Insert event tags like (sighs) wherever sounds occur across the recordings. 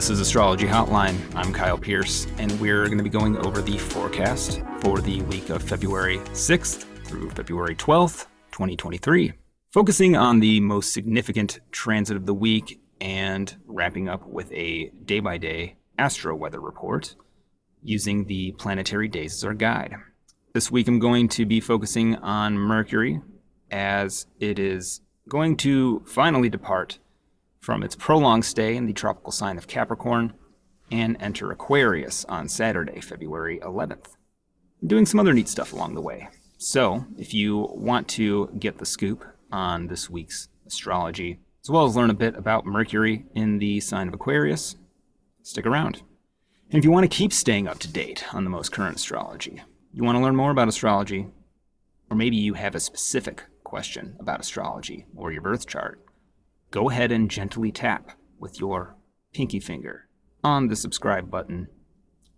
this is Astrology Hotline. I'm Kyle Pierce, and we're going to be going over the forecast for the week of February 6th through February 12th, 2023, focusing on the most significant transit of the week and wrapping up with a day by day astro weather report using the planetary days as our guide. This week I'm going to be focusing on Mercury as it is going to finally depart from its prolonged stay in the tropical sign of Capricorn and enter Aquarius on Saturday, February 11th. doing some other neat stuff along the way. So, if you want to get the scoop on this week's astrology, as well as learn a bit about Mercury in the sign of Aquarius, stick around. And if you want to keep staying up to date on the most current astrology, you want to learn more about astrology, or maybe you have a specific question about astrology or your birth chart, go ahead and gently tap with your pinky finger on the subscribe button.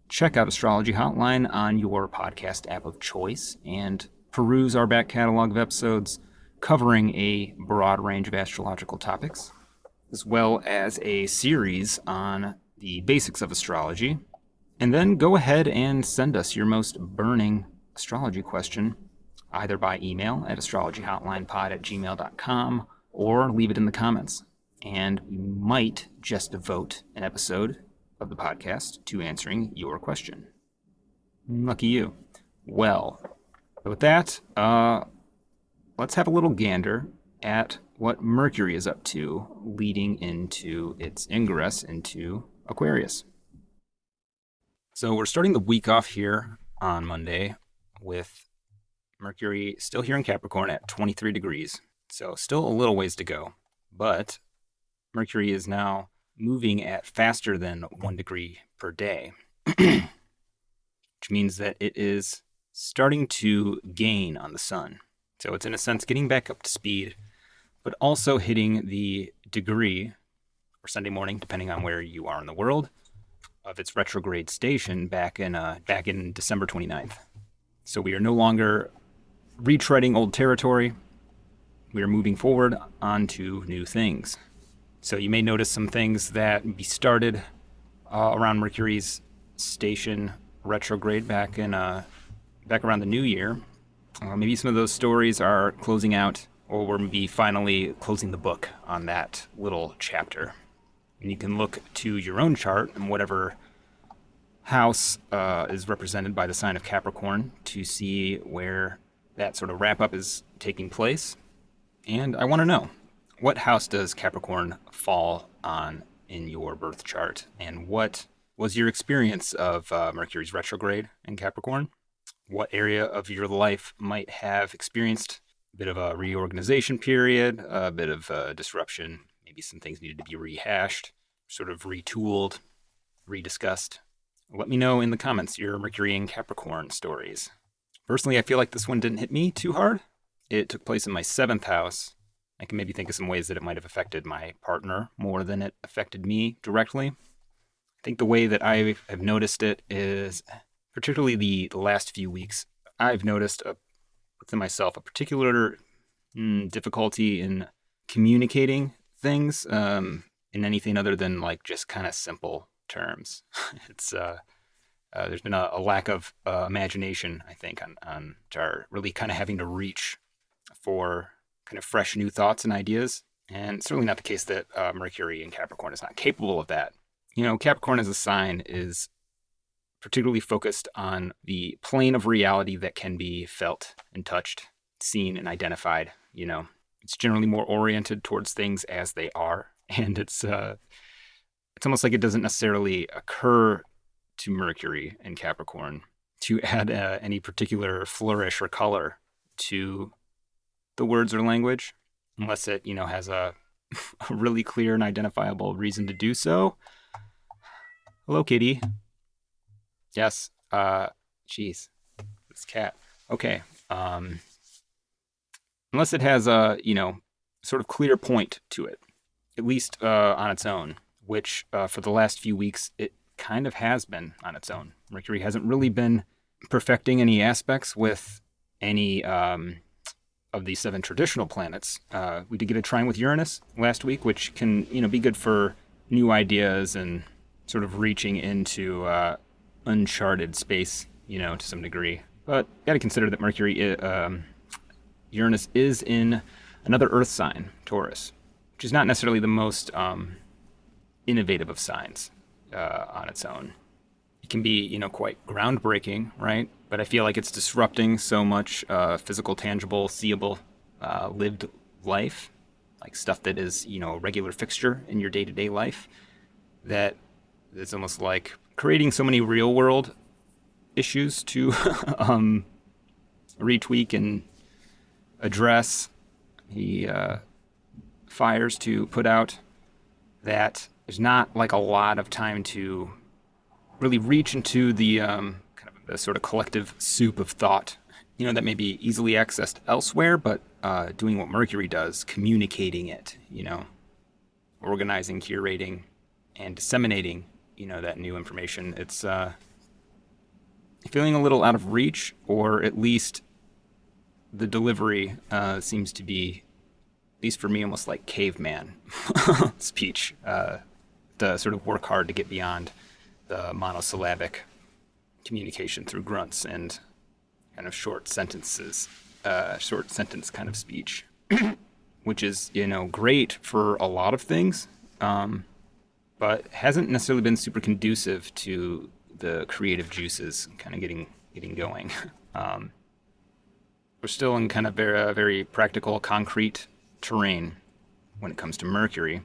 Check out Astrology Hotline on your podcast app of choice and peruse our back catalog of episodes covering a broad range of astrological topics, as well as a series on the basics of astrology. And then go ahead and send us your most burning astrology question either by email at astrologyhotlinepod at gmail.com or leave it in the comments. And we might just devote an episode of the podcast to answering your question. Lucky you. Well, with that, uh, let's have a little gander at what Mercury is up to leading into its ingress into Aquarius. So we're starting the week off here on Monday with Mercury still here in Capricorn at 23 degrees. So still a little ways to go, but Mercury is now moving at faster than one degree per day, (clears throat) which means that it is starting to gain on the sun. So it's in a sense getting back up to speed, but also hitting the degree or Sunday morning, depending on where you are in the world, of its retrograde station back in uh, back in December 29th. So we are no longer retreading old territory we are moving forward onto new things. So you may notice some things that we started uh, around Mercury's station retrograde back in uh, back around the new year. Uh, maybe some of those stories are closing out, or we're maybe finally closing the book on that little chapter. And you can look to your own chart and whatever house uh, is represented by the sign of Capricorn to see where that sort of wrap up is taking place. And I want to know what house does Capricorn fall on in your birth chart? And what was your experience of uh, Mercury's retrograde in Capricorn? What area of your life might have experienced a bit of a reorganization period, a bit of a disruption? Maybe some things needed to be rehashed, sort of retooled, rediscussed. Let me know in the comments your Mercury and Capricorn stories. Personally, I feel like this one didn't hit me too hard. It took place in my seventh house. I can maybe think of some ways that it might have affected my partner more than it affected me directly. I think the way that I have noticed it is, particularly the, the last few weeks, I've noticed a, within myself a particular mm, difficulty in communicating things um, in anything other than like just kind of simple terms. (laughs) it's uh, uh, there's been a, a lack of uh, imagination, I think, on on our really kind of having to reach for kind of fresh new thoughts and ideas. And certainly not the case that uh, Mercury in Capricorn is not capable of that. You know, Capricorn as a sign is particularly focused on the plane of reality that can be felt and touched, seen and identified. You know, it's generally more oriented towards things as they are, (laughs) and it's uh, it's almost like it doesn't necessarily occur to Mercury in Capricorn to add uh, any particular flourish or color to the words or language, unless it, you know, has a, (laughs) a really clear and identifiable reason to do so. Hello, kitty. Yes. Uh, jeez, this cat. Okay. Um, unless it has a, you know, sort of clear point to it, at least uh, on its own, which uh, for the last few weeks it kind of has been on its own. Mercury hasn't really been perfecting any aspects with any um, of the seven traditional planets. Uh, we did get a trine with Uranus last week, which can you know be good for new ideas and sort of reaching into uh, uncharted space, you know, to some degree. But got to consider that Mercury, um, Uranus is in another Earth sign, Taurus, which is not necessarily the most um, innovative of signs uh, on its own. It can be, you know, quite groundbreaking, right? But I feel like it's disrupting so much uh, physical, tangible, seeable, uh, lived life, like stuff that is, you know, a regular fixture in your day-to-day life. That it's almost like creating so many real-world issues to (laughs) um, retweak and address. He uh, fires to put out that there's not like a lot of time to really reach into the um, the sort of collective soup of thought, you know, that may be easily accessed elsewhere, but uh, doing what Mercury does, communicating it, you know, organizing, curating, and disseminating, you know, that new information. It's uh, feeling a little out of reach, or at least the delivery uh, seems to be, at least for me, almost like caveman (laughs) speech. Uh, to sort of work hard to get beyond the monosyllabic communication through grunts and kind of short sentences, uh, short sentence kind of speech, (clears throat) which is you know great for a lot of things, um, but hasn't necessarily been super conducive to the creative juices kind of getting getting going. (laughs) Um, we're still in kind of very, uh, very practical, concrete terrain when it comes to Mercury,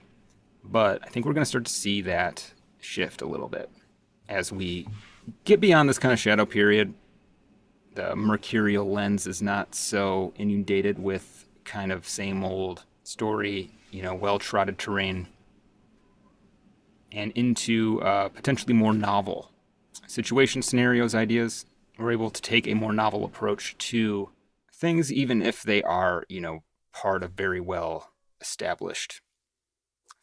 but I think we're going to start to see that shift a little bit as we get beyond this kind of shadow period. The mercurial lens is not so inundated with kind of same old story, you know, well trotted terrain, and into uh, potentially more novel situation scenarios, ideas. We're able to take a more novel approach to things, even if they are, you know, part of very well established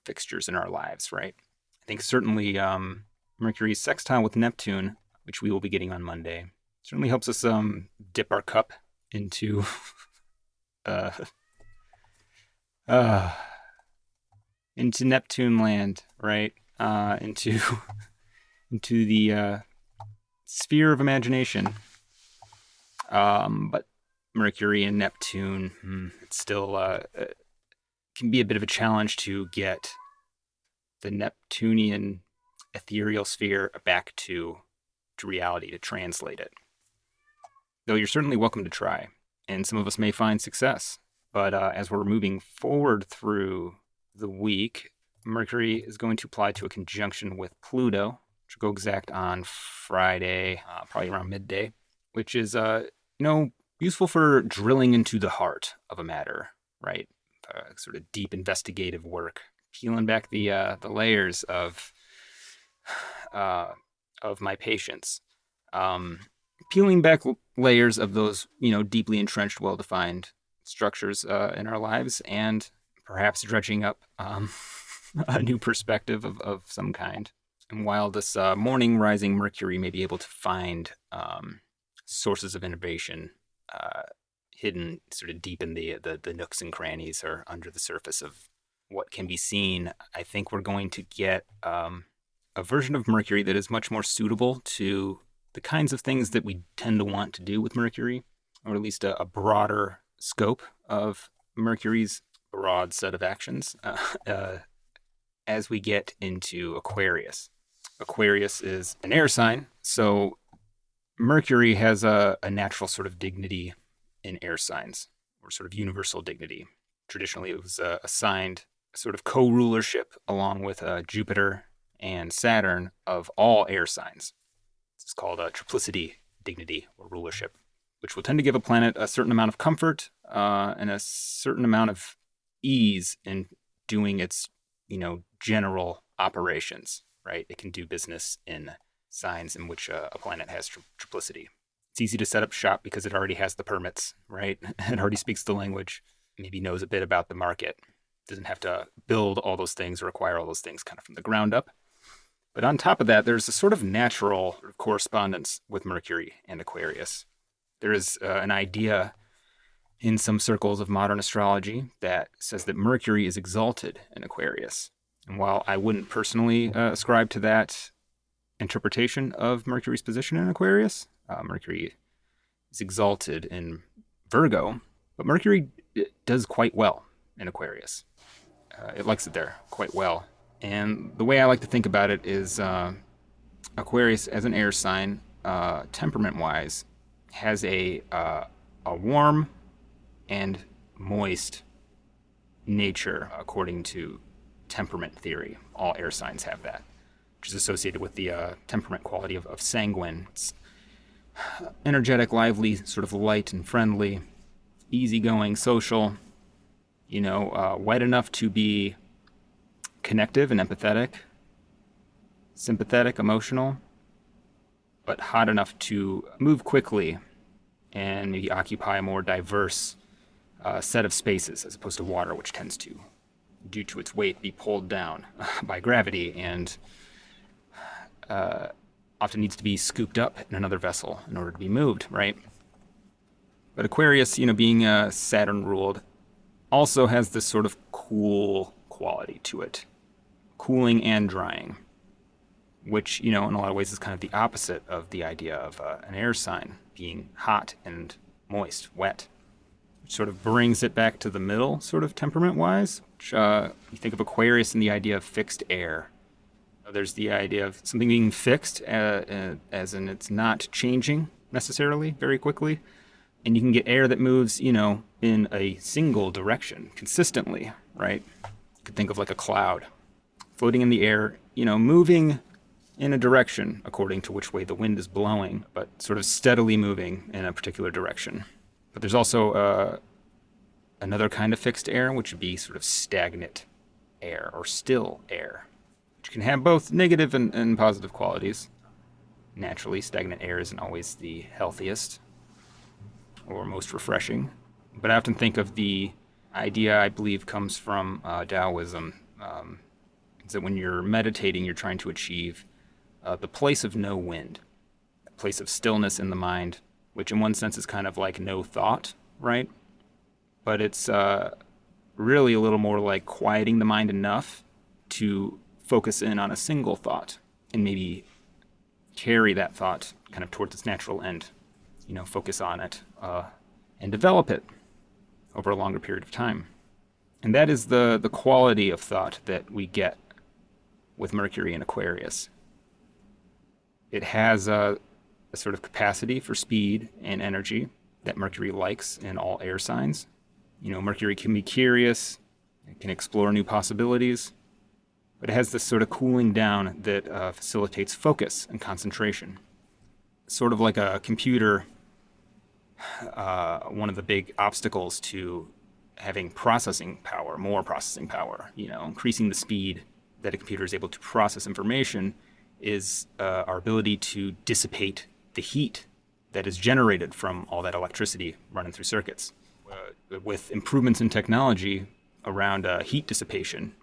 fixtures in our lives, right? I think certainly um, Mercury's sextile with Neptune, which we will be getting on Monday, certainly helps us um, dip our cup into (laughs) uh, (sighs) uh, into Neptune land, right? Uh, into (laughs) into the uh, sphere of imagination. Um, but Mercury and Neptune, hmm, it's still uh, uh, can be a bit of a challenge to get the Neptunian ethereal sphere back to, to reality, to translate it. Though you're certainly welcome to try, and some of us may find success. But uh, as we're moving forward through the week, Mercury is going to apply to a conjunction with Pluto, which will go exact on Friday, uh, probably around midday, which is, uh, you know, useful for drilling into the heart of a matter, right? Uh, sort of deep investigative work, peeling back the uh, the layers of uh, of my patients. um, peeling back layers of those you know deeply entrenched, well defined structures uh, in our lives, and perhaps dredging up um, (laughs) a new perspective of, of some kind. And while this uh, morning rising Mercury may be able to find um, sources of innovation uh, hidden sort of deep in the, the, the nooks and crannies or under the surface of what can be seen, I think we're going to get um, a version of Mercury that is much more suitable to the kinds of things that we tend to want to do with Mercury, or at least a, a broader scope of Mercury's broad set of actions uh, (laughs) uh, as we get into Aquarius. Aquarius is an air sign, so Mercury has a, a natural sort of dignity in air signs, or sort of universal dignity. Traditionally, it was uh, assigned sort of co rulership along with uh, Jupiter and Saturn of all air signs. This is called a triplicity dignity or rulership, which will tend to give a planet a certain amount of comfort uh, and a certain amount of ease in doing its, you know, general operations. Right? It can do business in signs in which uh, a planet has tri- triplicity. It's easy to set up shop because it already has the permits, right? (laughs) it already speaks the language, maybe knows a bit about the market. Doesn't have to build all those things or acquire all those things kind of from the ground up. But on top of that, there's a sort of natural correspondence with Mercury and Aquarius. There is uh, an idea in some circles of modern astrology that says that Mercury is exalted in Aquarius. And while I wouldn't personally uh, ascribe to that interpretation of Mercury's position in Aquarius. Uh, Mercury is exalted in Virgo, but Mercury does quite well in Aquarius. Uh, it likes it there quite well. And the way I like to think about it is uh, Aquarius as an air sign, uh, temperament-wise, has a uh, a warm and moist nature according to temperament theory. All air signs have that, which is associated with the uh, temperament quality of, of sanguine. It's energetic, lively, sort of light and friendly, easygoing, social, you know, uh, wet enough to be connective and empathetic, sympathetic, emotional, but hot enough to move quickly and maybe occupy a more diverse uh, set of spaces as opposed to water, which tends to, due to its weight, be pulled down (laughs) by gravity and uh, often needs to be scooped up in another vessel in order to be moved, right? But Aquarius, you know, being uh, Saturn ruled, also has this sort of cool quality to it. Cooling and drying. Which, you know, in a lot of ways is kind of the opposite of the idea of uh, an air sign being hot and moist, wet. Which sort of brings it back to the middle, sort of temperament wise. Which, uh, you think of Aquarius and the idea of fixed air there's the idea of something being fixed, uh, uh, as in it's not changing necessarily very quickly. And you can get air that moves, you know, in a single direction consistently, right? You could think of like a cloud floating in the air, you know, moving in a direction according to which way the wind is blowing, but sort of steadily moving in a particular direction. But there's also uh, another kind of fixed air, which would be sort of stagnant air or still air which can have both negative and, and positive qualities. Naturally, stagnant air isn't always the healthiest or most refreshing, but I often think of the idea I believe comes from uh, Taoism. Um, is that when you're meditating, you're trying to achieve uh, the place of no wind, a place of stillness in the mind, which in one sense is kind of like no thought, right? But it's uh, really a little more like quieting the mind enough to focus in on a single thought and maybe carry that thought kind of towards its natural end. You know, focus on it uh, and develop it over a longer period of time. And that is the, the quality of thought that we get with Mercury in Aquarius. It has a, a sort of capacity for speed and energy that Mercury likes in all air signs. You know, Mercury can be curious, it can explore new possibilities, but it has this sort of cooling down that uh, facilitates focus and concentration. Sort of like a computer, uh, one of the big obstacles to having processing power, more processing power, you know, increasing the speed that a computer is able to process information is uh, our ability to dissipate the heat that is generated from all that electricity running through circuits. Uh, with improvements in technology around uh, heat dissipation,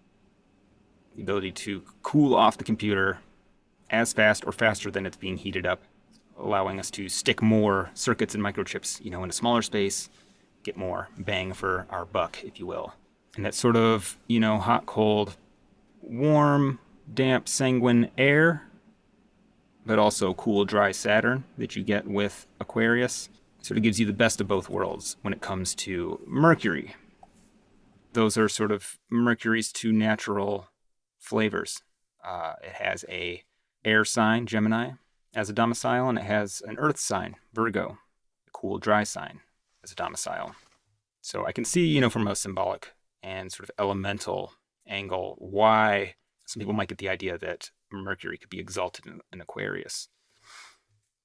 the ability to cool off the computer as fast or faster than it's being heated up, allowing us to stick more circuits and microchips, you know, in a smaller space, get more bang for our buck, if you will. And that sort of, you know, hot, cold, warm, damp, sanguine air, but also cool, dry Saturn that you get with Aquarius sort of gives you the best of both worlds when it comes to Mercury. Those are sort of Mercury's two natural flavors. Uh, it has a air sign, Gemini, as a domicile, and it has an earth sign, Virgo, a cool, dry sign, as a domicile. So I can see, you know, from a symbolic and sort of elemental angle, why some people might get the idea that Mercury could be exalted in, in Aquarius.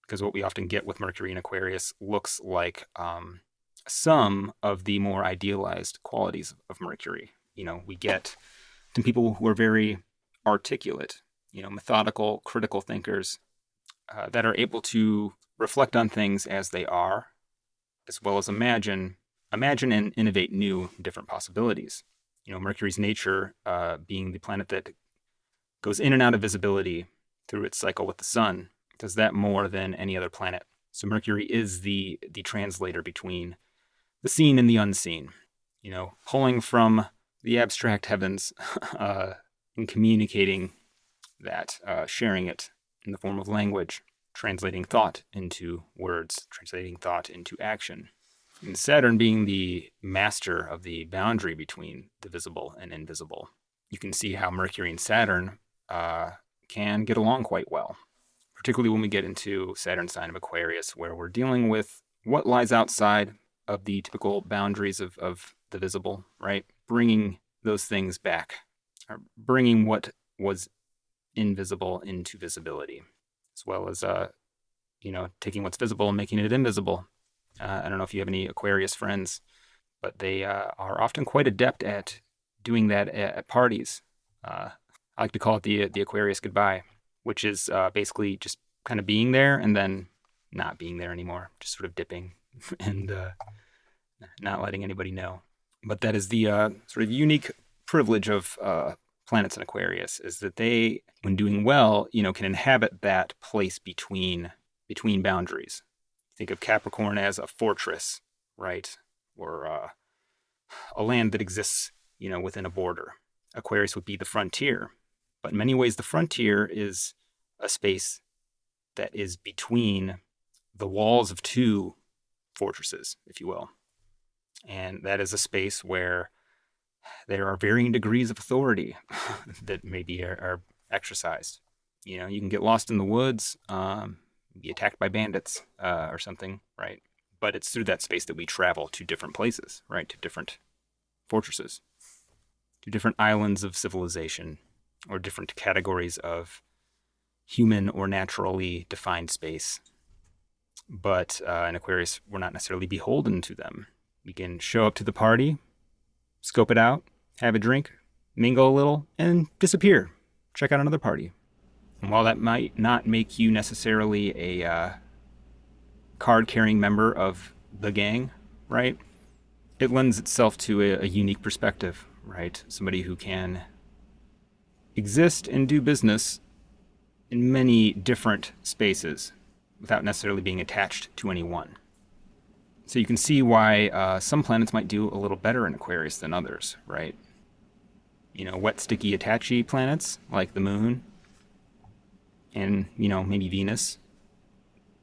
Because what we often get with Mercury in Aquarius looks like um, some of the more idealized qualities of Mercury. You know, we get some people who are very articulate, you know, methodical, critical thinkers uh, that are able to reflect on things as they are, as well as imagine, imagine and innovate new, different possibilities. You know, Mercury's nature uh, being the planet that goes in and out of visibility through its cycle with the sun, does that more than any other planet. So Mercury is the the translator between the seen and the unseen. You know, pulling from the abstract heavens (laughs) uh, in communicating that, uh, sharing it in the form of language, translating thought into words, translating thought into action. And Saturn being the master of the boundary between the visible and invisible, you can see how Mercury and Saturn uh, can get along quite well, particularly when we get into Saturn sign of Aquarius, where we're dealing with what lies outside of the typical boundaries of, of the visible, right? Bringing those things back, or bringing what was invisible into visibility, as well as, uh, you know, taking what's visible and making it invisible. Uh, I don't know if you have any Aquarius friends, but they uh, are often quite adept at doing that at, at parties. Uh, I like to call it the the Aquarius goodbye, which is uh, basically just kind of being there and then not being there anymore, just sort of dipping (laughs) and uh, not letting anybody know. But that is the uh, sort of unique privilege of planets in Aquarius is that they, when doing well, you know, can inhabit that place between between boundaries. Think of Capricorn as a fortress, right, or uh, a land that exists, you know, within a border. Aquarius would be the frontier, but in many ways, the frontier is a space that is between the walls of two fortresses, if you will. And that is a space where there are varying degrees of authority (laughs) that maybe are, are, exercised. You know, you can get lost in the woods, um, be attacked by bandits uh, or something, right? But it's through that space that we travel to different places, right? To different fortresses, to different islands of civilization, or different categories of human or naturally defined space. But uh, in Aquarius, we're not necessarily beholden to them. We can show up to the party, scope it out, have a drink, mingle a little, and disappear. Check out another party. And while that might not make you necessarily a uh, card carrying member of the gang, right? It lends itself to a, a unique perspective, right? Somebody who can exist and do business in many different spaces without necessarily being attached to any one. So you can see why uh, some planets might do a little better in Aquarius than others, right? You know, wet, sticky, attachy planets like the Moon and, you know, maybe Venus,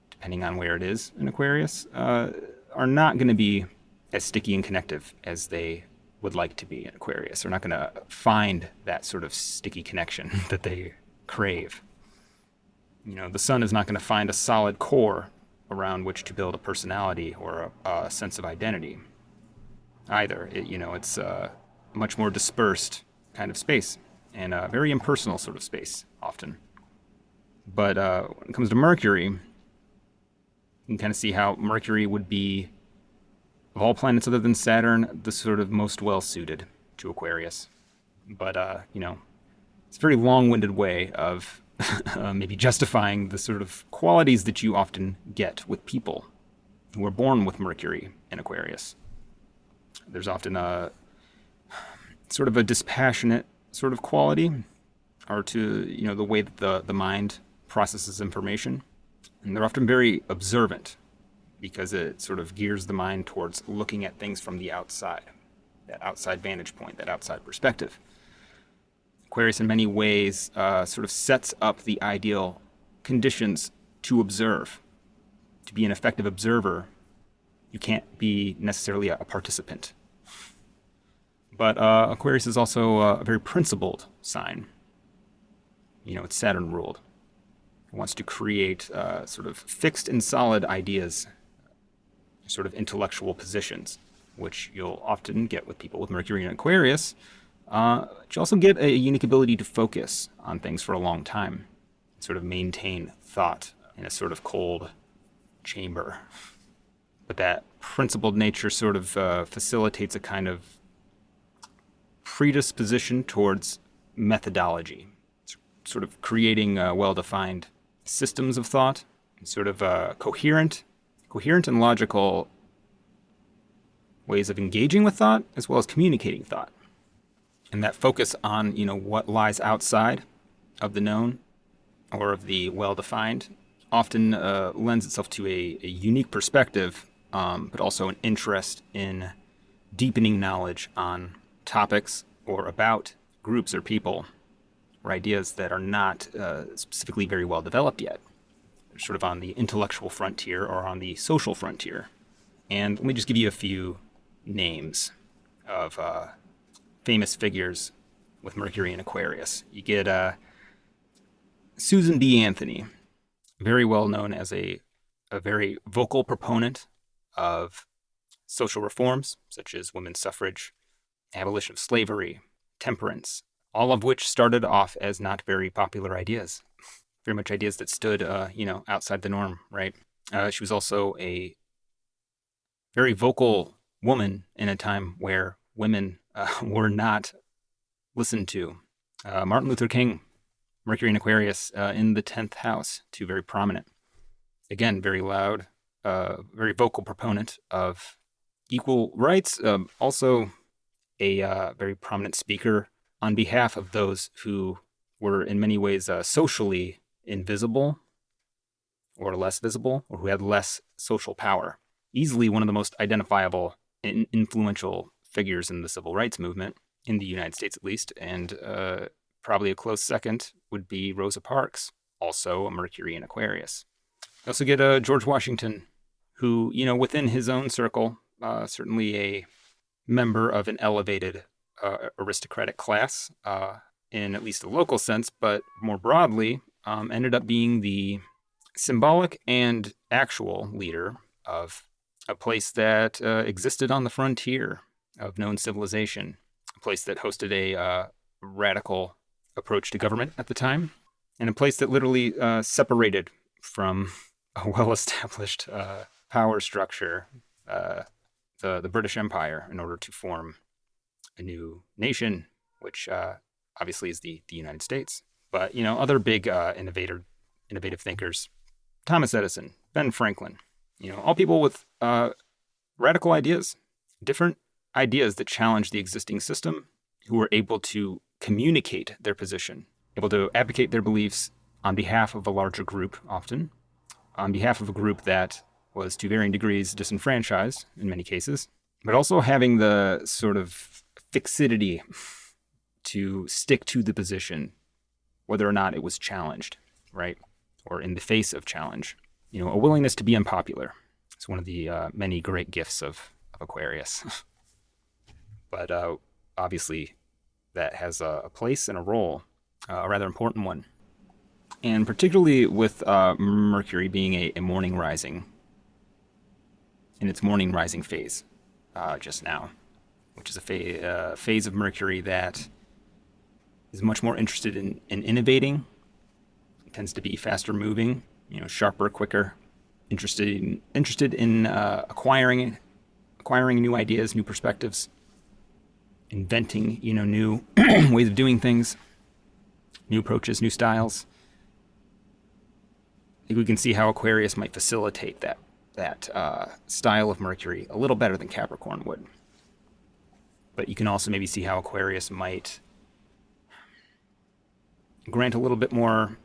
depending on where it is in Aquarius, uh, are not going to be as sticky and connective as they would like to be in Aquarius. They're not going to find that sort of sticky connection (laughs) that they crave. You know, the sun is not going to find a solid core around which to build a personality or a, a sense of identity either. It, you know, it's a much more dispersed kind of space and a very impersonal sort of space often. But uh, when it comes to Mercury, you can kind of see how Mercury would be, of all planets other than Saturn, the sort of most well suited to Aquarius. But, uh, you know, it's a very long winded way of (laughs) uh, maybe justifying the sort of qualities that you often get with people who are born with Mercury in Aquarius. There's often a sort of a dispassionate sort of quality, or to you know the way that the the mind processes information, and they're often very observant because it sort of gears the mind towards looking at things from the outside, that outside vantage point, that outside perspective. Aquarius, in many ways, uh, sort of sets up the ideal conditions to observe. To be an effective observer, you can't be necessarily a, participant. But uh, Aquarius is also a very principled sign. You know, it's Saturn ruled. Wants to create uh, sort of fixed and solid ideas, sort of intellectual positions, which you'll often get with people with Mercury in Aquarius uh, you also get a unique ability to focus on things for a long time, sort of maintain thought in a sort of cold chamber. But that principled nature sort of uh, facilitates a kind of predisposition towards methodology, it's sort of creating well-defined systems of thought, sort of uh, coherent, coherent and logical ways of engaging with thought, as well as communicating thought. And that focus on you know what lies outside of the known or of the well-defined often uh, lends itself to a, a unique perspective, um, but also an interest in deepening knowledge on topics or about groups or people or ideas that are not uh, specifically very well developed yet. They're sort of on the intellectual frontier or on the social frontier. And let me just give you a few names of uh, famous figures with Mercury in Aquarius. You get uh, Susan B. Anthony, very well known as a, a very vocal proponent of social reforms, such as women's suffrage, abolition of slavery, temperance, all of which started off as not very popular ideas, very much ideas that stood, uh, you know, outside the norm, right? Uh, she was also a very vocal woman in a time where women uh, (laughs) were not listened to. Uh, Martin Luther King, Mercury and Aquarius uh, in the 10th house, two very prominent. Again, very loud, uh, very vocal proponent of equal rights, um, also a very prominent speaker on behalf of those who were in many ways uh, socially invisible or less visible or who had less social power. Easily one of the most identifiable and influential figures in the civil rights movement, in the United States at least, and uh, probably a close second would be Rosa Parks, also a Mercury in Aquarius. You also get uh, George Washington, who, you know, within his own circle, uh, certainly a member of an elevated uh, aristocratic class uh, in at least a local sense, but more broadly, um, ended up being the symbolic and actual leader of a place that uh, existed on the frontier of known civilization, a place that hosted a uh, radical approach to government at the time, and a place that literally uh, separated from a (laughs) well established uh, power structure, the, the British Empire, in order to form a new nation, which uh, obviously is the, the United States. But, you know, other big innovator, innovative thinkers, Thomas Edison, Ben Franklin, you know, all people with uh, radical ideas, different ideas that challenge the existing system, who were able to communicate their position, able to advocate their beliefs on behalf of a larger group, often, on behalf of a group that was to varying degrees disenfranchised in many cases, but also having the sort of fixity to stick to the position, whether or not it was challenged, right? Or in the face of challenge you know, a willingness to be unpopular. It's one of the uh, many great gifts of, of Aquarius. (laughs) but uh, obviously, that has a, a, place and a role, uh, a rather important one. And particularly with uh, Mercury being a, a, morning rising, in its morning rising phase uh, just now, which is a uh, phase of Mercury that is much more interested in, in innovating, it tends to be faster moving, you know, sharper, quicker, interested in, interested in uh, acquiring acquiring new ideas, new perspectives, inventing, you know, new (clears throat) ways of doing things, new approaches, new styles. I think we can see how Aquarius might facilitate that that uh, style of Mercury a little better than Capricorn would. But you can also maybe see how Aquarius might grant a little bit more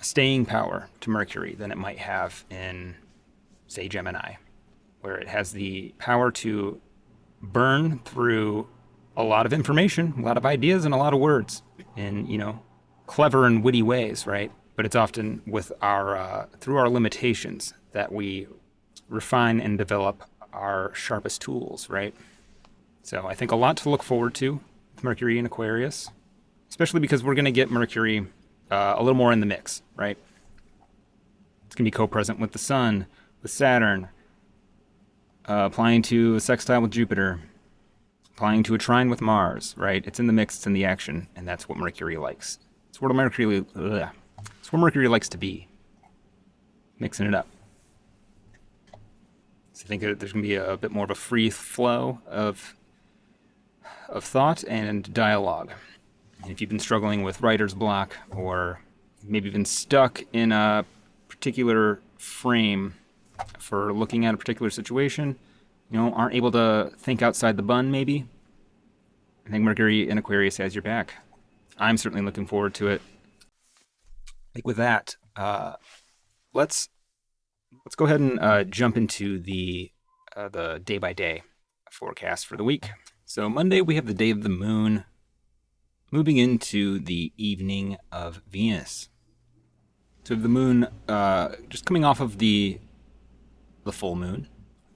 staying power to Mercury than it might have in, say, Gemini, where it has the power to burn through a lot of information, a lot of ideas, and a lot of words in, you know, clever and witty ways, right? But it's often with our, uh, through our limitations that we refine and develop our sharpest tools, right? So I think a lot to look forward to with Mercury in Aquarius, especially because we're going to get Mercury uh, a little more in the mix, right? It's going to be co-present with the Sun, with Saturn, uh, applying to a sextile with Jupiter, applying to a trine with Mars, right? It's in the mix, it's in the action, and that's what Mercury likes. It's what Mercury, ugh. it's what Mercury likes to be, mixing it up. So I think there's going to be a, a bit more of a free flow of of thought and dialogue. And if you've been struggling with writer's block or maybe been stuck in a particular frame for looking at a particular situation, you know, aren't able to think outside the bun maybe, I think Mercury in Aquarius has your back. I'm certainly looking forward to it. Like with that, uh, let's let's go ahead and uh, jump into the uh, the day by day forecast for the week. So Monday we have the day of the moon, moving into the evening of Venus. So the moon, uh, just coming off of the the full moon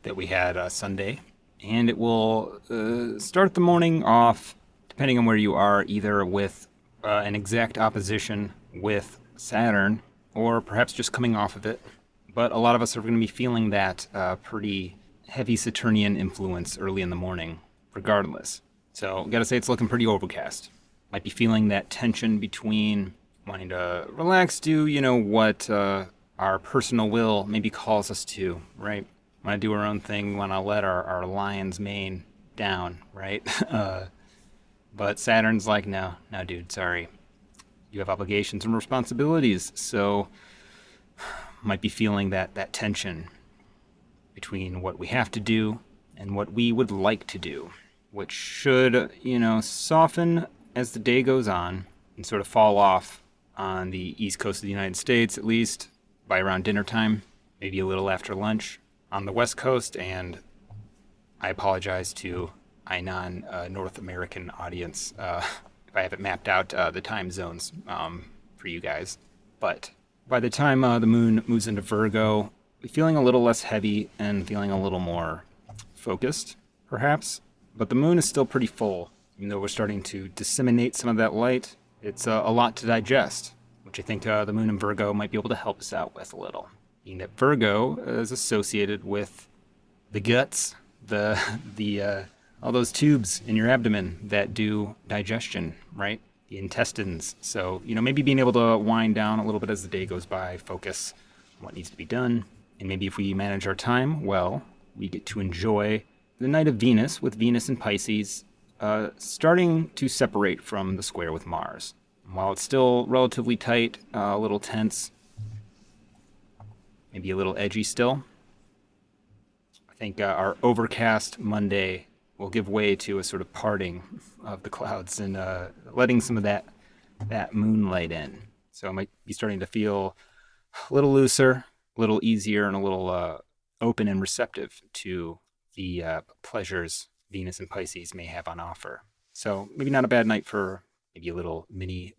that we had uh, Sunday, and it will uh, start the morning off, depending on where you are, either with uh, an exact opposition with Saturn, or perhaps just coming off of it. But a lot of us are going to be feeling that uh, pretty heavy Saturnian influence early in the morning, regardless. So, gotta say, it's looking pretty overcast. Might be feeling that tension between wanting to relax, do, you know, what uh, our personal will maybe calls us to, right? Want to do our own thing, want to let our, our lion's mane down, right? (laughs) uh, but Saturn's like, no, no, dude, sorry. You have obligations and responsibilities, so (sighs) might be feeling that, that tension between what we have to do and what we would like to do, which should, you know, soften as the day goes on and sort of fall off on the east coast of the United States, at least by around dinner time, maybe a little after lunch on the west coast. And I apologize to a non uh, North American audience uh, if I haven't mapped out uh, the time zones um, for you guys. But by the time uh, the moon moves into Virgo, feeling a little less heavy and feeling a little more focused, perhaps. But the moon is still pretty full, even though we're starting to disseminate some of that light. It's uh, a lot to digest, which I think uh, the moon in Virgo might be able to help us out with a little. Being that Virgo is associated with the guts, the (laughs) the uh, all those tubes in your abdomen that do digestion, right? The intestines. So you know maybe being able to wind down a little bit as the day goes by, focus on what needs to be done, and maybe if we manage our time well, we get to enjoy the night of Venus with Venus and Pisces uh, starting to separate from the square with Mars. While it's still relatively tight, uh, a little tense, maybe a little edgy still, I think uh, our overcast Monday will give way to a sort of parting of the clouds and uh, letting some of that that moonlight in. So I might be starting to feel a little looser, a little easier, and a little uh, open and receptive to the uh, pleasures Venus and Pisces may have on offer. So maybe not a bad night for maybe a little mini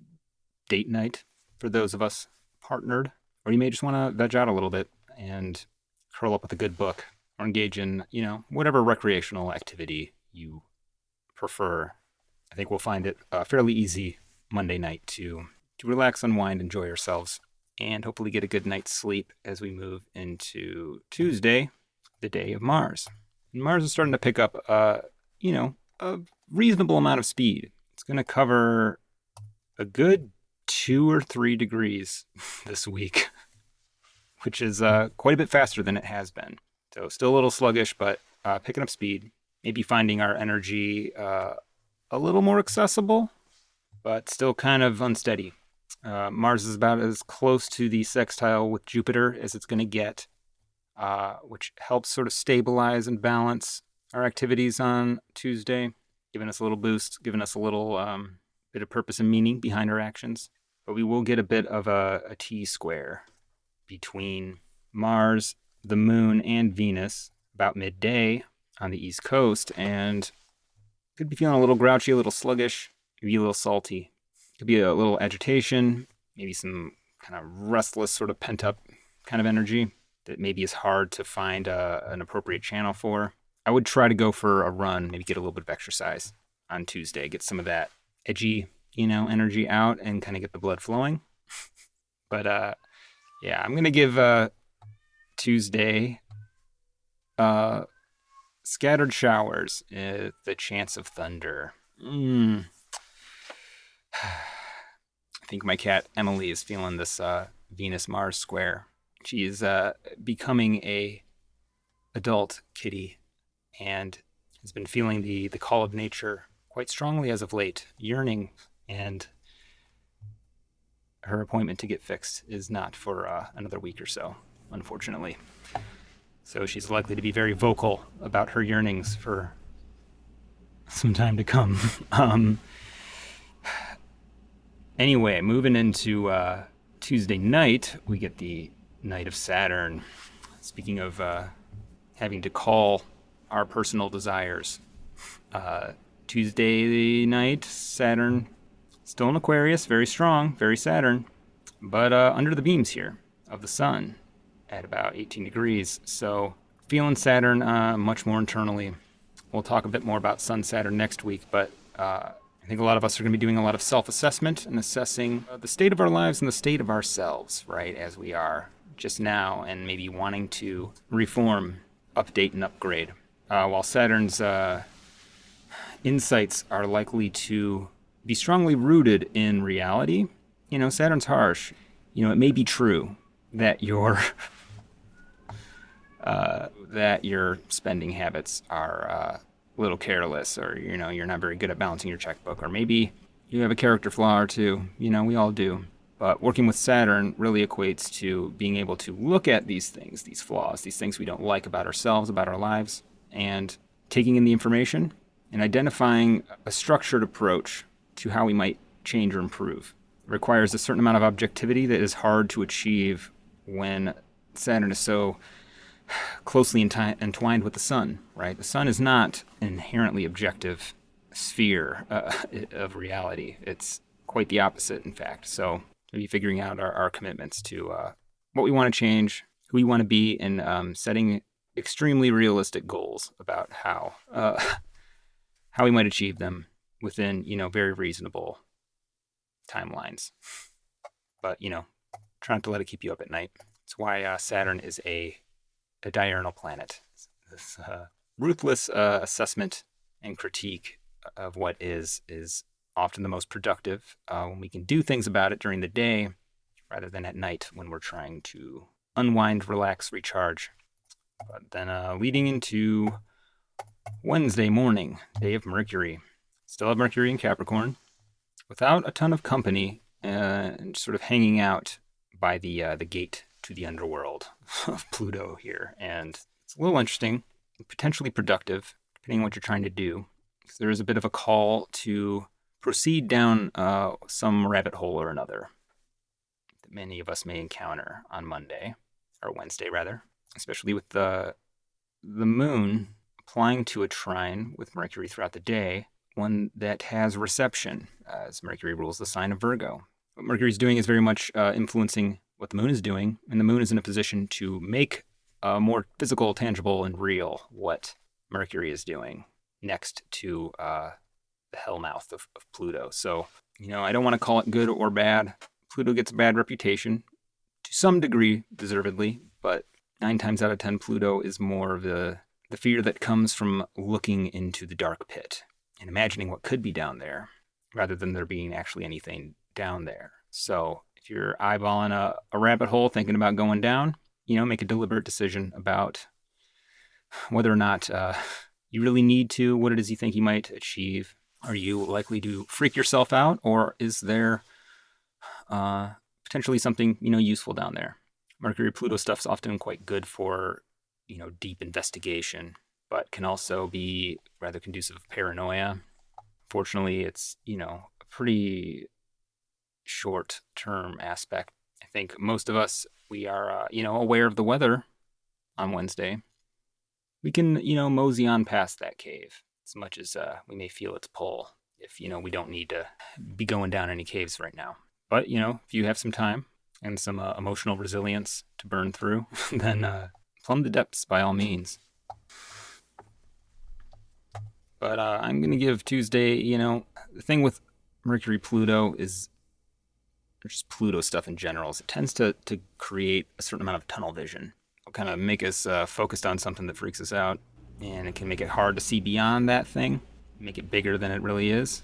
date night for those of us partnered. Or you may just want to veg out a little bit and curl up with a good book or engage in, you know, whatever recreational activity you prefer. I think we'll find it uh, fairly easy Monday night to to relax, unwind, enjoy ourselves, and hopefully get a good night's sleep as we move into Tuesday, the day of Mars. Mars is starting to pick up, uh, you know, a reasonable amount of speed. It's going to cover a good two or three degrees (laughs) this week, (laughs) which is uh, quite a bit faster than it has been. So still a little sluggish, but uh, picking up speed. Maybe finding our energy uh, a little more accessible, but still kind of unsteady. Uh, Mars is about as close to the sextile with Jupiter as it's going to get, uh, which helps sort of stabilize and balance our activities on Tuesday, giving us a little boost, giving us a little um, bit of purpose and meaning behind our actions. But we will get a bit of a, a T square between Mars, the Moon, and Venus about midday on the East Coast, and could be feeling a little grouchy, a little sluggish, maybe a little salty. Could be a little agitation, maybe some kind of restless, sort of pent up kind of energy that maybe is hard to find uh, an appropriate channel for. I would try to go for a run, maybe get a little bit of exercise on Tuesday, get some of that edgy, you know, energy out and kind of get the blood flowing. (laughs) but uh, yeah, I'm gonna give uh, Tuesday uh, scattered showers, uh, the chance of thunder. Mm. (sighs) I think my cat Emily is feeling this uh, Venus Mars square. She is uh, becoming a adult kitty and has been feeling the the call of nature quite strongly as of late, yearning and her appointment to get fixed is not for uh, another week or so, unfortunately. So she's likely to be very vocal about her yearnings for some time to come. (laughs) um, Anyway, moving into uh, Tuesday night, we get the Night of Saturn. Speaking of uh, having to call our personal desires, uh, Tuesday night, Saturn Still in Aquarius, very strong, very Saturn, but uh, under the beams here of the sun at about 18 degrees. So feeling Saturn uh, much more internally. We'll talk a bit more about Sun Saturn next week, but uh, I think a lot of us are going to be doing a lot of self assessment and assessing uh, the state of our lives and the state of ourselves, right, as we are just now, and maybe wanting to reform, update, and upgrade. Uh, while Saturn's uh, insights are likely to be strongly rooted in reality, you know, Saturn's harsh. You know, it may be true that your (laughs) uh, that your spending habits are uh, a little careless, or you know, you're not very good at balancing your checkbook, or maybe you have a character flaw or two. You know, we all do. But working with Saturn really equates to being able to look at these things, these flaws, these things we don't like about ourselves, about our lives, and taking in the information and identifying a structured approach to how we might change or improve. It requires a certain amount of objectivity that is hard to achieve when Saturn is so closely entwined with the sun, right? The sun is not an inherently objective sphere uh, (laughs) of reality. It's quite the opposite, in fact. So, maybe figuring out our, our commitments to uh, what we want to change, who we want to be, and um, setting extremely realistic goals about how uh, (laughs) how we might achieve them within you know very reasonable timelines. But you know, try not to let it keep you up at night. It's why uh, Saturn is a a diurnal planet. This uh, ruthless uh, assessment and critique of what is is often the most productive uh, when we can do things about it during the day rather than at night when we're trying to unwind, relax, recharge. But then uh, leading into Wednesday morning, day of Mercury. Still have Mercury in Capricorn, without a ton of company, and sort of hanging out by the uh, the gate to the underworld (laughs) of Pluto here, and it's a little interesting, potentially productive, depending on what you're trying to do. There is a bit of a call to proceed down uh, some rabbit hole or another that many of us may encounter on Monday or Wednesday, rather, especially with the the moon applying to a trine with Mercury throughout the day, one that has reception, as Mercury rules the sign of Virgo. What Mercury is doing is very much uh, influencing what the moon is doing, and the moon is in a position to make uh, more physical, tangible, and real what Mercury is doing next to uh, hellmouth of, of Pluto. So, you know, I don't want to call it good or bad. Pluto gets a bad reputation to some degree, deservedly, but nine times out of ten, Pluto is more of the, the fear that comes from looking into the dark pit and imagining what could be down there rather than there being actually anything down there. So, if you're eyeballing a, a rabbit hole thinking about going down, you know, make a deliberate decision about whether or not uh, you really need to, what it is you think you might achieve. Are you likely to freak yourself out, or is there uh, potentially something you know useful down there? Mercury Pluto stuff's often quite good for you know deep investigation, but can also be rather conducive of paranoia. Fortunately, it's you know a pretty short term aspect. I think most of us, we are, uh, you know, aware of the weather on Wednesday. We can, you know, mosey on past that cave as much as uh, we may feel its pull if, you know, we don't need to be going down any caves right now. But, you know, if you have some time and some uh, emotional resilience to burn through, (laughs) then uh, plumb the depths by all means. But uh, I'm to give Tuesday, you know, the thing with Mercury Pluto is just Pluto stuff in general, is it tends to, to create a certain amount of tunnel vision. It'll kind of make us uh, focused on something that freaks us out, and it can make it hard to see beyond that thing, make it bigger than it really is.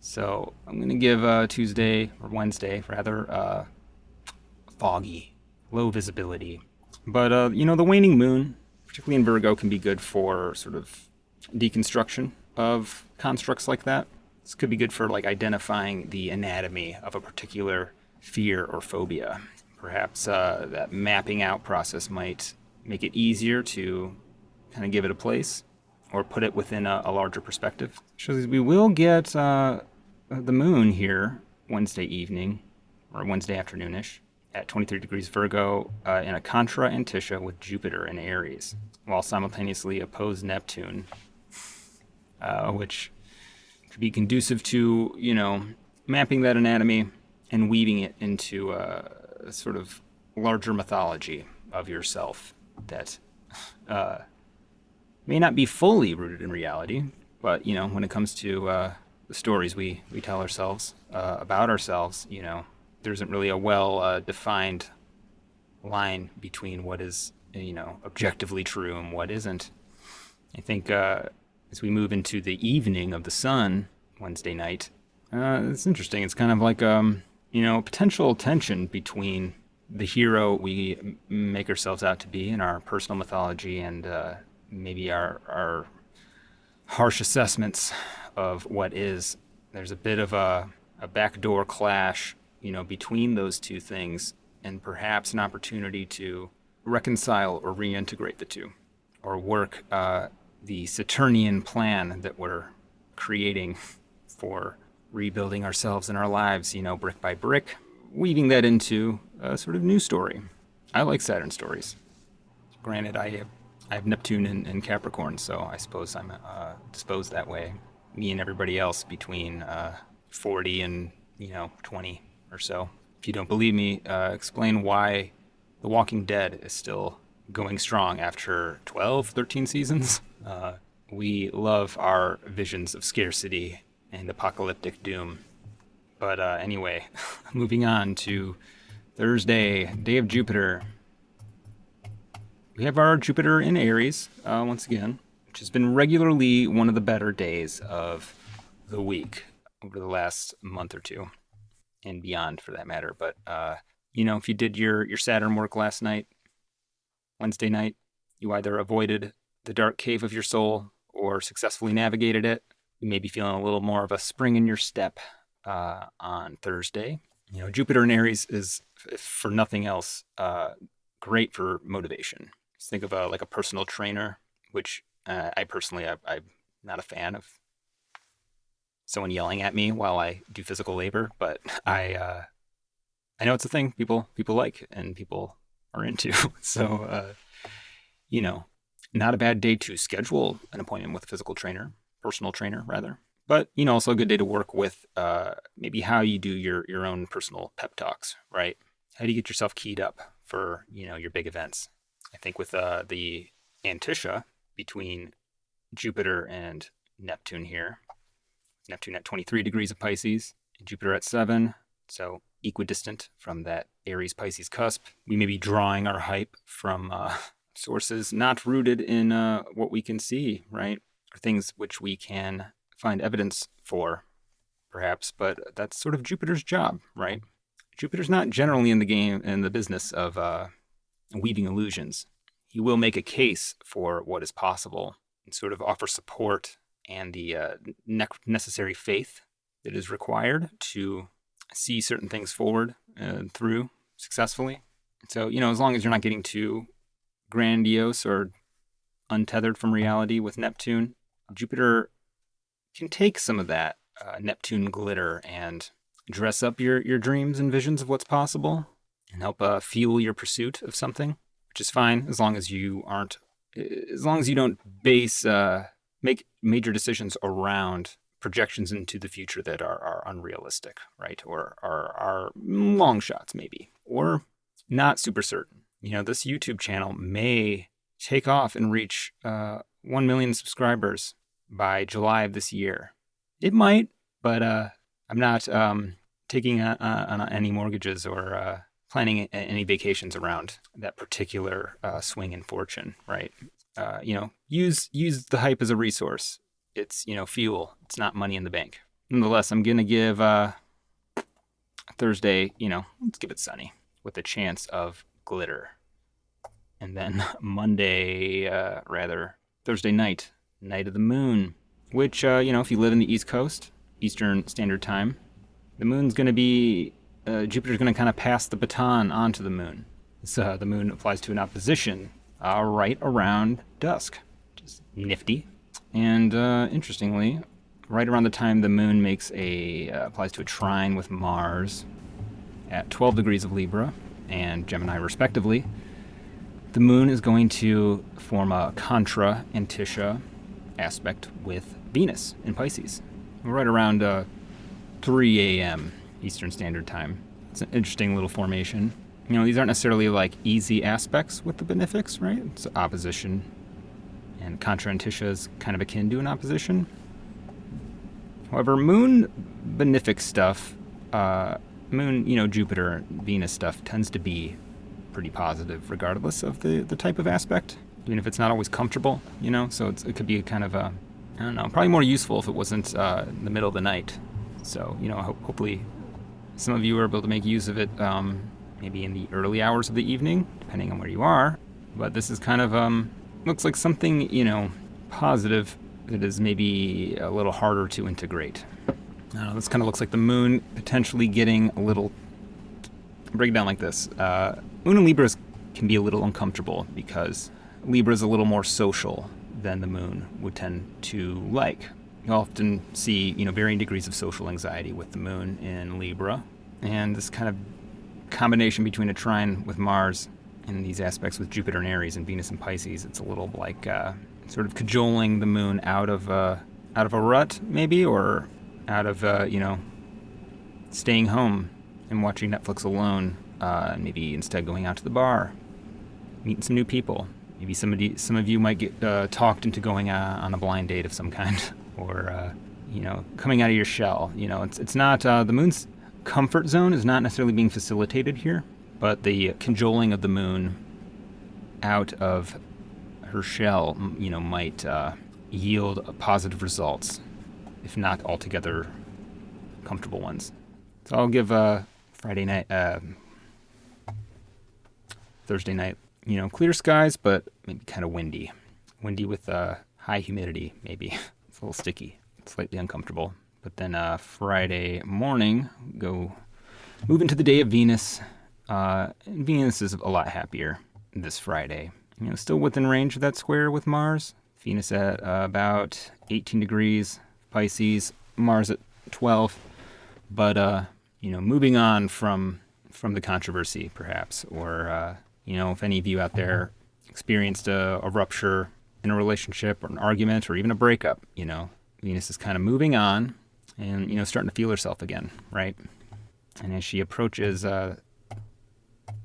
So I'm going to give uh, Tuesday, or Wednesday rather, uh, foggy, low visibility. But, uh, you know, the waning moon, particularly in Virgo, can be good for sort of deconstruction of constructs like that. This could be good for like identifying the anatomy of a particular fear or phobia. Perhaps uh, that mapping out process might make it easier to kind of give it a place or put it within a, a larger perspective. We will get uh, the moon here Wednesday evening or Wednesday afternoonish at 23 degrees Virgo uh, in a contra antiscia with Jupiter in Aries, while simultaneously oppose Neptune, uh, which could be conducive to, you know, mapping that anatomy and weaving it into a, a sort of larger mythology of yourself that uh, may not be fully rooted in reality, but you know, when it comes to uh, the stories we we tell ourselves uh, about ourselves, you know, there isn't really a well uh, defined line between what is you know objectively true and what isn't. I think uh, as we move into the evening of the sun Wednesday night, uh, it's interesting. It's kind of like um, you know potential tension between the hero we make ourselves out to be in our personal mythology and uh, maybe our our harsh assessments of what is. There's a bit of a, a backdoor clash, you know, between those two things, and perhaps an opportunity to reconcile or reintegrate the two, or work uh, the Saturnian plan that we're creating for rebuilding ourselves and our lives, you know, brick by brick, weaving that into a sort of new story. I like Saturn stories. Granted, I have, I have Neptune and, Capricorn, so I suppose I'm uh, disposed that way. Me and everybody else between uh, 40 and, you know, 20 or so. If you don't believe me, uh, explain why The Walking Dead is still going strong after 12, 13 seasons. (laughs) Uh, we love our visions of scarcity and apocalyptic doom. But uh, anyway, (laughs) moving on to Thursday, day of Jupiter. We have our Jupiter in Aries uh, once again, which has been regularly one of the better days of the week over the last month or two, and beyond for that matter. But uh, you know, if you did your your Saturn work last night, Wednesday night, you either avoided the dark cave of your soul or successfully navigated it. You may be feeling a little more of a spring in your step uh, on Thursday. You know, Jupiter in Aries is, for nothing else, uh, great for motivation. Think of a, like a personal trainer, which uh, I personally, I, I'm not a fan of someone yelling at me while I do physical labor, but I, uh, I know it's a thing people people like and people are into. (laughs) so, uh, you know, not a bad day to schedule an appointment with a physical trainer, personal trainer rather. But you know, also a good day to work with uh, maybe how you do your your own personal pep talks, right? How do you get yourself keyed up for you know your big events? I think with uh, the Antiscia between Jupiter and Neptune here, Neptune at 23 degrees of Pisces, Jupiter at seven, so equidistant from that Aries Pisces cusp. We may be drawing our hype from uh, (laughs) sources not rooted in uh, what we can see, right? Or things which we can find evidence for, perhaps, but that's sort of Jupiter's job, right? Jupiter's not generally in the game, in the business of uh, weaving illusions. He will make a case for what is possible and sort of offer support and the uh, ne- necessary faith that is required to see certain things forward and through successfully. So, you know, as long as you're not getting too grandiose or untethered from reality with Neptune, Jupiter can take some of that uh, Neptune glitter and dress up your, your dreams and visions of what's possible and help uh, fuel your pursuit of something, which is fine as long as you aren't, as long as you don't base, uh, make major decisions around projections into the future that are, are unrealistic, right? Or are, are long shots, maybe, or not super certain. You know, this YouTube channel may take off and reach uh, 1 million subscribers by July of this year. It might, but uh, I'm not um, taking a, on any mortgages or uh, planning any vacations around that particular uh, swing in fortune. Right? Uh, you know, use use the hype as a resource. It's you know fuel. It's not money in the bank. Nonetheless, I'm gonna give uh, Thursday. You know, let's give it sunny with a chance of glitter, and then (laughs) Monday, uh, rather Thursday night Night of the Moon, which, uh, you know, if you live in the East Coast, Eastern Standard Time, the moon's to be, uh, Jupiter's going to kind of pass the baton onto the moon. So uh, the moon applies to an opposition uh, right around dusk. Just nifty. And uh, interestingly, right around the time the moon makes a, uh, applies to a trine with Mars at 12 degrees of Libra and Gemini respectively, the moon is going to form a contra antiscia aspect with Venus in Pisces. Right around uh, 3 a.m. Eastern Standard Time. It's an interesting little formation. You know, these aren't necessarily like easy aspects with the benefics, right? It's opposition, and Contra Antiscia is kind of akin to an opposition. However, moon benefic stuff, uh, moon, you know, Jupiter, Venus stuff tends to be pretty positive regardless of the, the type of aspect, even if it's not always comfortable, you know? So it could be kind of a, I don't know, probably more useful if it wasn't uh, in the middle of the night. So, you know, ho- hopefully some of you are able to make use of it um, maybe in the early hours of the evening, depending on where you are. But this is kind of, um, looks like something, you know, positive that is maybe a little harder to integrate. Uh, this kind of looks like the moon potentially getting a little. Break it down like this. Uh, moon and Libras can be a little uncomfortable because Libra is a little more social than the moon would tend to like. You often see, you know, varying degrees of social anxiety with the moon in Libra, and this kind of combination between a trine with Mars and these aspects with Jupiter and Aries and Venus and Pisces, it's a little like uh, sort of cajoling the moon out of uh, out of a rut, maybe, or out of uh, you know staying home and watching Netflix alone, uh, maybe instead going out to the bar, meeting some new people. Maybe somebody, some of you might get uh, talked into going uh, on a blind date of some kind, (laughs) or uh, you know, coming out of your shell. You know, it's it's not uh, the moon's comfort zone is not necessarily being facilitated here, but the cajoling of the moon out of her shell, you know, might uh, yield positive results, if not altogether comfortable ones. So I'll give uh, Friday night, uh, Thursday night, you know, clear skies, but maybe kind of windy. Windy with uh, high humidity, maybe. (laughs) it's a little sticky, it's slightly uncomfortable. But then uh, Friday morning, go move into the day of Venus. Uh, Venus is a lot happier this Friday. You know, still within range of that square with Mars. Venus at uh, about 18 degrees, Pisces, Mars at 12. But uh, you know, moving on from from the controversy, perhaps, or uh, you know, if any of you out there experienced a, a rupture in a relationship or an argument or even a breakup, you know, Venus is kind of moving on and you know starting to feel herself again, right? And as she approaches uh,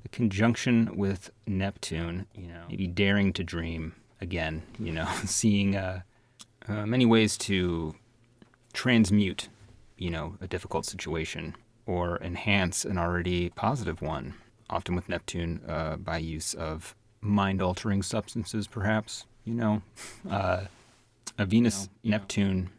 the conjunction with Neptune, you know, maybe daring to dream again, you know, (laughs) seeing uh, uh, many ways to transmute, you know, a difficult situation or enhance an already positive one. Often with Neptune, uh, by use of mind-altering substances, perhaps. You know, uh, a Venus, You know. Neptune,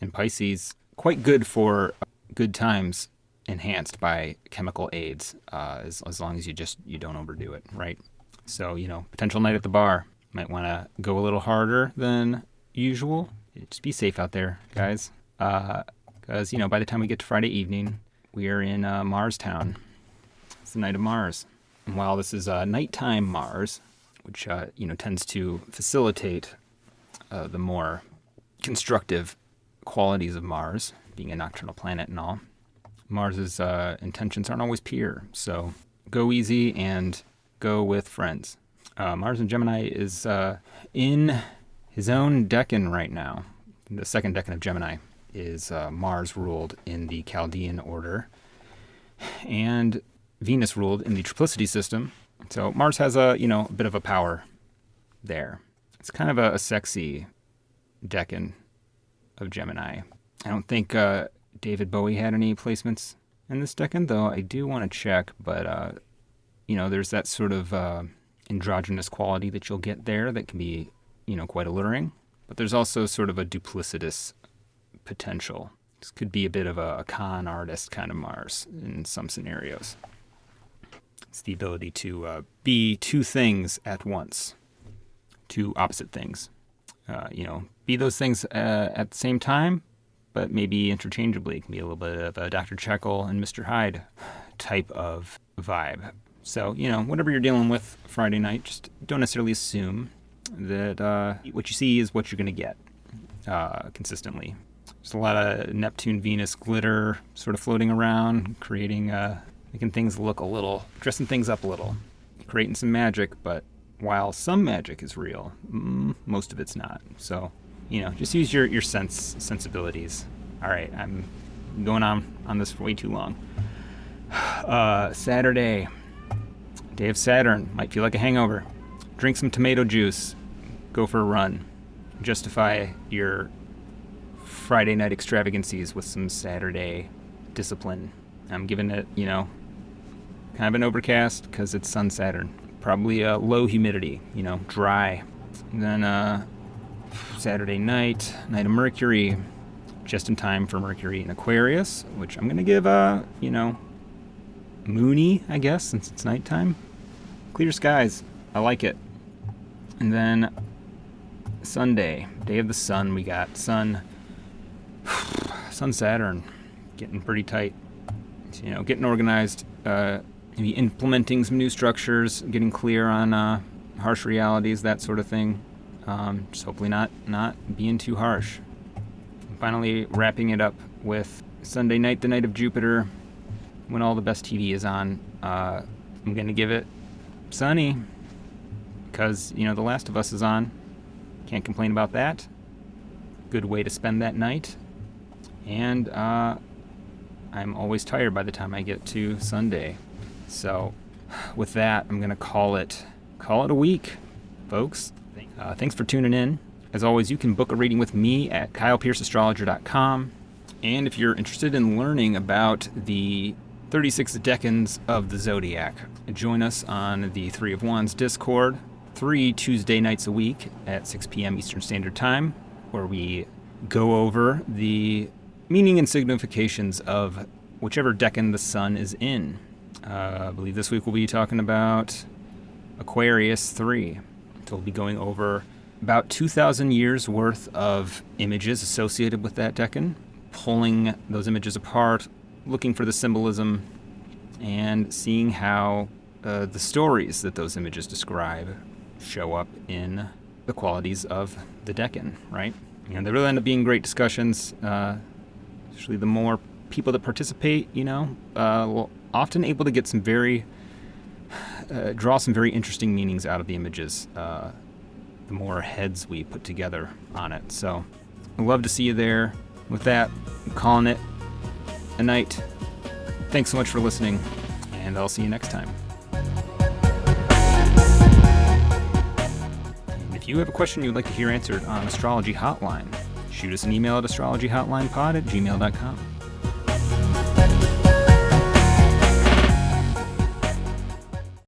and Pisces quite good for good times enhanced by chemical aids uh, as, as long as you just you don't overdo it right? So you know potential night at the bar. Might want to go a little harder than usual. Just be safe out there guys. Because you know by the time we get to friday evening we are in uh, mars town. It's the night of mars. And while this is uh, nighttime mars which uh, you know tends to facilitate uh, the more constructive qualities of Mars, being a nocturnal planet and all. Mars's uh, intentions aren't always pure, so go easy and go with friends. Uh, Mars in Gemini is uh, in his own decan right now. The second decan of Gemini is uh, Mars ruled in the Chaldean order, and Venus ruled in the triplicity system. So Mars has a you know a bit of a power there. It's kind of a, a sexy decan of Gemini. I don't think uh, David Bowie had any placements in this decan, though I do want to check. But uh, you know, there's that sort of uh, androgynous quality that you'll get there that can be, you know, quite alluring. But there's also sort of a duplicitous potential. This could be a bit of a, a con artist kind of Mars in some scenarios. It's the ability to uh, be two things at once, two opposite things. Uh, you know, be those things uh, at the same time, but maybe interchangeably. It can be a little bit of a Dr. Jekyll and Mr. Hyde type of vibe. So, you know, whatever you're dealing with Friday night, just don't necessarily assume that uh, what you see is what you're going to get uh, consistently. There's a lot of Neptune Venus glitter sort of floating around, creating, uh, making things look a little, dressing things up a little, creating some magic, but while some magic is real, mm, most of it's not. So, you know, just use your, your sense sensibilities. All right, I'm going on on this for way too long. (sighs) Uh, Saturday, day of Saturn. Might feel like a hangover. Drink some tomato juice. Go for a run. Justify your Friday night extravagancies with some Saturday discipline. I'm giving it, you know, kind of an overcast because it's Sun Saturn. Probably a low humidity, you know, dry. And then uh, Saturday night, night of Mercury, just in time for Mercury in Aquarius, which I'm gonna give a, you know, moony, I guess, since it's nighttime. Clear skies, I like it. And then Sunday, day of the sun, we got Sun, (sighs) Sun Saturn, getting pretty tight. You know, getting organized, uh, maybe implementing some new structures, getting clear on uh, harsh realities, that sort of thing. Um, just hopefully not not being too harsh. And finally, wrapping it up with Sunday night, the night of Jupiter, when all the best TV is on. Uh, I'm gonna give it sunny because you know The Last of Us is on. Can't complain about that. Good way to spend that night. And uh, I'm always tired by the time I get to Sunday. So, with that, I'm gonna call it call it a week, folks. Uh, thanks for tuning in. As always, you can book a reading with me at kylepierceastrologer.com. And if you're interested in learning about the 36 decans of the zodiac, join us on the Three of Wands Discord, three Tuesday nights a week at 6 p.m. Eastern Standard Time, where we go over the meaning and significations of whichever decan the sun is in. Uh, I believe this week we'll be talking about Aquarius 3. So we'll be going over about 2,000 years worth of images associated with that decan, pulling those images apart, looking for the symbolism, and seeing how uh, the stories that those images describe show up in the qualities of the decan, right? Know, they really end up being great discussions. Uh, especially the more people that participate, you know, uh, often able to get some very uh, draw some very interesting meanings out of the images. Uh, the more heads we put together on it. So, I'd love to see you there. With that, I'm calling it a night. Thanks so much for listening, and I'll see you next time. If you have a question you'd like to hear answered on Astrology Hotline, shoot us an email at astrologyhotlinepod at gmail.com.